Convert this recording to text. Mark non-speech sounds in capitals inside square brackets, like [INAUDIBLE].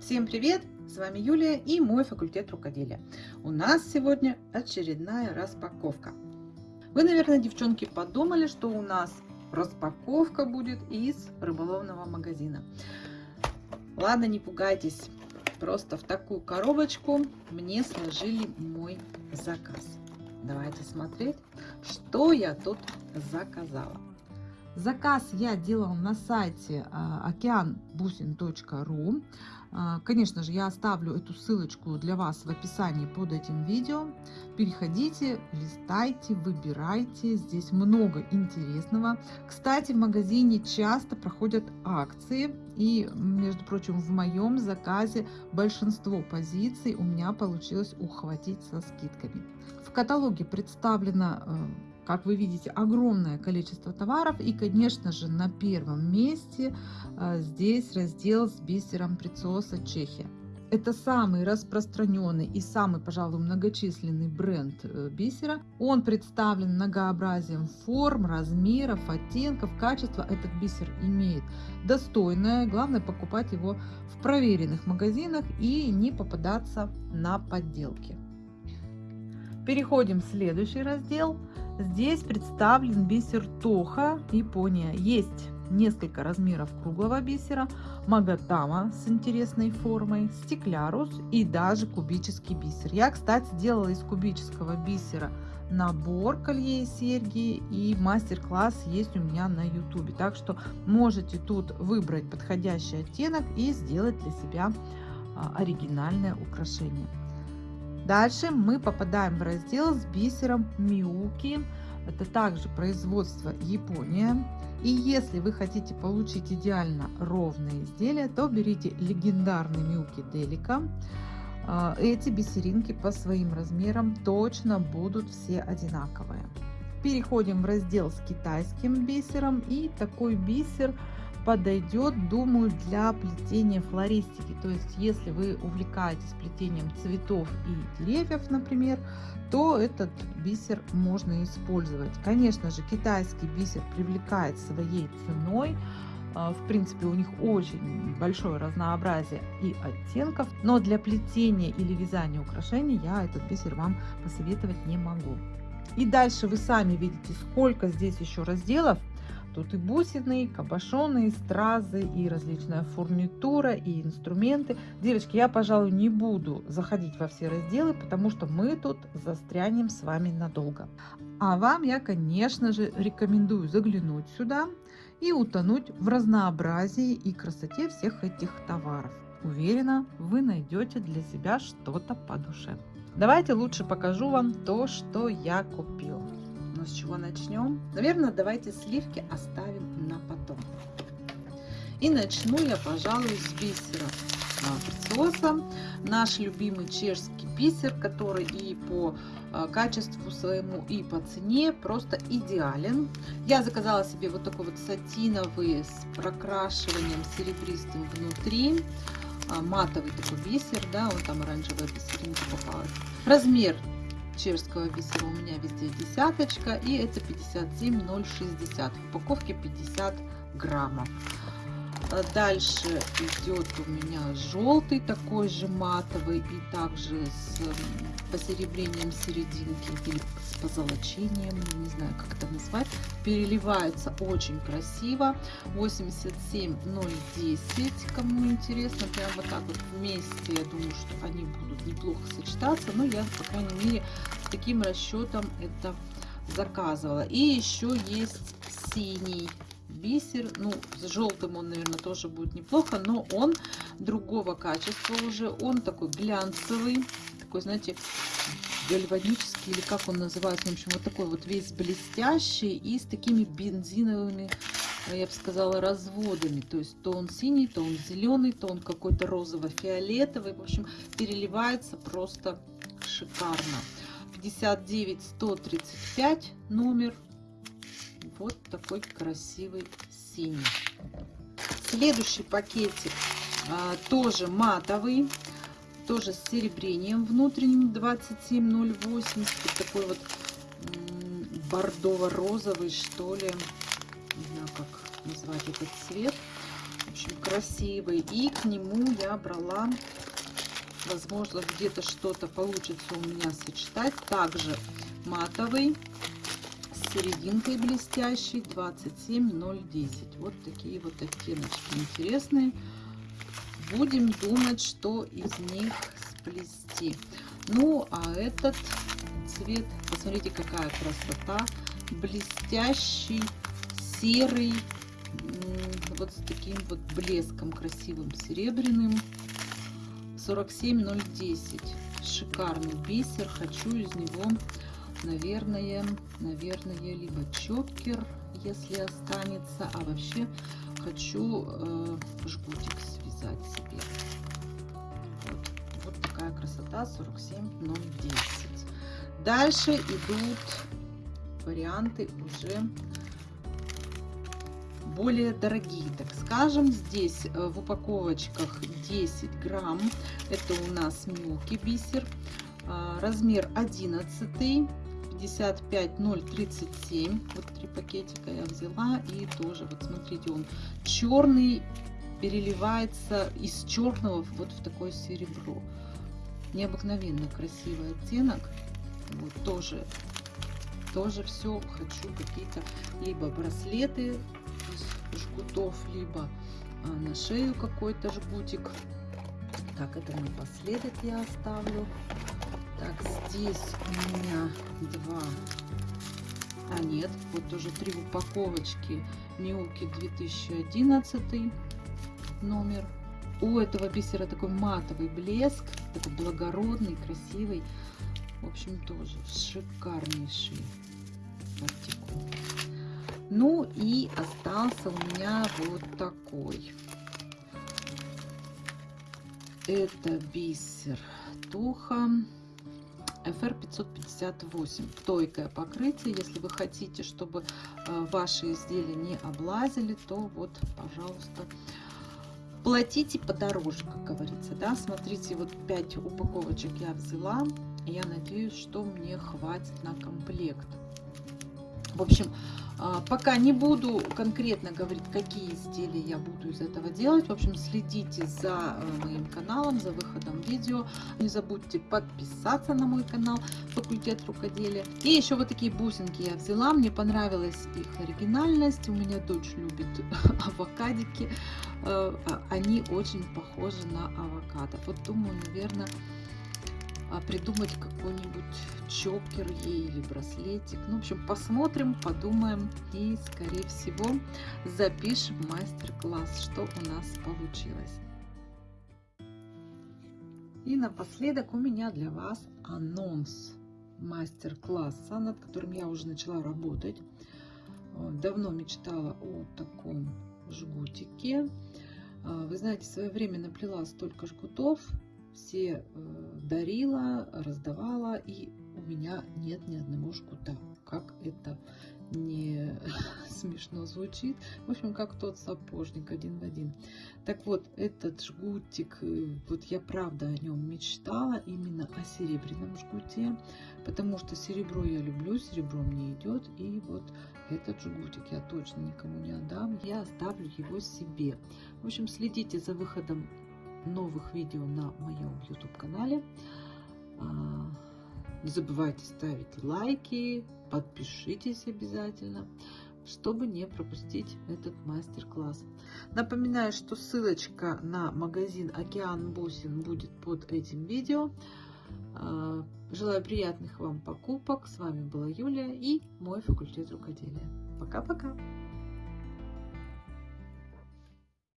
Всем привет! С вами Юлия и мой факультет рукоделия. У нас сегодня очередная распаковка. Вы, наверное, девчонки, подумали, что у нас распаковка будет из рыболовного магазина. Ладно, не пугайтесь. Просто в такую коробочку мне сложили мой заказ. Давайте смотреть, что я тут заказала. Заказ я делала на сайте океанбусин.ру. А, конечно же, я оставлю эту ссылочку для вас в описании под этим видео. Переходите, листайте, выбирайте. Здесь много интересного. Кстати, в магазине часто проходят акции. И, между прочим, в моем заказе большинство позиций у меня получилось ухватить со скидками. В каталоге представлено э, как вы видите, огромное количество товаров. И, конечно же, на первом месте а, здесь раздел с бисером Прицоса Чехия. Это самый распространенный и самый, пожалуй, многочисленный бренд э, бисера. Он представлен многообразием форм, размеров, оттенков, качества. Этот бисер имеет достойное. Главное покупать его в проверенных магазинах и не попадаться на подделки. Переходим в следующий раздел. Здесь представлен бисер Тоха, Япония. Есть несколько размеров круглого бисера, магатама с интересной формой, стеклярус и даже кубический бисер. Я, кстати, делала из кубического бисера набор колье и серьги и мастер-класс есть у меня на YouTube. Так что можете тут выбрать подходящий оттенок и сделать для себя а, оригинальное украшение. Дальше мы попадаем в раздел с бисером Миуки. Это также производство Япония. И если вы хотите получить идеально ровное изделие, то берите легендарный Миуки Делика. А, эти бисеринки по своим размерам точно будут все одинаковые. Переходим в раздел с китайским бисером. И такой бисер подойдет, думаю, для плетения флористики. То есть, если вы увлекаетесь плетением цветов и деревьев, например, то этот бисер можно использовать. Конечно же, китайский бисер привлекает своей ценой. А, в принципе, у них очень большое разнообразие и оттенков, но для плетения или вязания украшений я этот бисер вам посоветовать не могу. И дальше вы сами видите, сколько здесь еще разделов. Тут и бусины, и кабошоны, и стразы, и различная фурнитура, и инструменты. Девочки, я, пожалуй, не буду заходить во все разделы, потому что мы тут застрянем с вами надолго. А вам я, конечно же, рекомендую заглянуть сюда и утонуть в разнообразии и красоте всех этих товаров. Уверена, вы найдете для себя что-то по душе. Давайте лучше покажу вам то, что я купила. С чего начнем? Наверное, давайте сливки оставим на потом. И начну я, пожалуй, с бисера прицоса. Наш любимый чешский бисер, который и по а, качеству своему, и по цене просто идеален. Я заказала себе вот такой вот сатиновый с прокрашиванием серебристым внутри. А, матовый такой бисер, да, он там оранжевая бисеринка попалась. Размер чешского бисера у меня везде десяточка и это 57,060 в упаковке 50 граммов дальше идет у меня желтый такой же матовый и также с посеребрением серединки или с позолочением не знаю как это назвать. Переливается очень красиво. 87010 кому интересно прям вот так вот вместе я думаю что они будут неплохо сочетаться но я по крайней мере с таким расчетом это заказывала. И еще есть синий бисер. Ну, с желтым он, наверное, тоже будет неплохо, но он другого качества уже. Он такой глянцевый, такой, знаете, гальванический, или как он называется, в общем, вот такой вот весь блестящий и с такими бензиновыми, я бы сказала, разводами. То есть то он синий, то он зеленый, то он какой-то розово-фиолетовый. В общем, переливается просто шикарно. 59 135 номер вот такой красивый синий. Следующий пакетик а, тоже матовый, тоже с серебрением внутренним 27,080. Такой вот бордово-розовый, что ли. Не знаю, как назвать этот цвет. В очень красивый. И к нему я брала, возможно, где-то что-то получится у меня сочетать. Также матовый серединкой блестящий 27010. Вот такие вот оттеночки интересные. Будем думать, что из них сплести. Ну, а этот цвет, посмотрите, какая красота. Блестящий, серый, вот с таким вот блеском красивым серебряным. 47010. Шикарный бисер. Хочу из него, наверное, наверное, либо чокер, если останется, а вообще хочу э, жгутик связать себе. Вот, вот такая красота 47010. Дальше идут варианты уже более дорогие, так скажем. Здесь э, в упаковочках 10 грамм. Это у нас мелкий бисер. А, размер 11 55037 вот три пакетика я взяла и тоже вот смотрите он черный переливается из черного вот в такое серебро. Необыкновенно красивый оттенок. Вот тоже тоже все хочу какие-то либо браслеты из жгутов либо а, на шею какой-то жгутик. Так это напоследок я оставлю так здесь у меня два. А нет вот тоже три упаковочки. Милки 2011 номер. У этого бисера такой матовый блеск такой благородный красивый. В общем, тоже шикарнейший артикул. Ну и остался у меня вот такой. Это бисер Туха FR 558. Тойкое покрытие. Если вы хотите, чтобы э, ваши изделия не облазили, то вот, пожалуйста, платите подороже, как говорится. Да? Смотрите, вот 5 упаковочек я взяла. Я надеюсь, что мне хватит на комплект. В общем, а, пока не буду конкретно говорить, какие изделия я буду из этого делать. В общем, следите за э, моим каналом, за выходом видео. Не забудьте подписаться на мой канал Факультет рукоделия. И еще вот такие бусинки я взяла. Мне понравилась их оригинальность. У меня дочь любит [LAUGHS] авокадики. Э, а, они очень похожи на авокадо. Вот думаю, наверное придумать какой-нибудь чокер ей или браслетик. Ну, в общем, посмотрим, подумаем и, скорее всего, запишем мастер-класс, что у нас получилось. И напоследок у меня для вас анонс мастер-класса, над которым я уже начала работать. Давно мечтала о таком жгутике. А, вы знаете, в свое время наплела столько жгутов, все э, дарила, раздавала, и у меня нет ни одного жгута. Как это не [LAUGHS] смешно звучит. В общем, как тот сапожник один в один. Так вот, этот жгутик, э, вот я правда о нем мечтала, именно о серебряном жгуте, потому что серебро я люблю, серебро мне идет, и вот этот жгутик я точно никому не отдам, я оставлю его себе. В общем, следите за выходом новых видео на моем YouTube канале. А, не забывайте ставить лайки, подпишитесь обязательно, чтобы не пропустить этот мастер-класс. Напоминаю, что ссылочка на магазин Океан Бусин будет под этим видео. А, желаю приятных вам покупок. С вами была Юлия и мой факультет рукоделия. Пока-пока!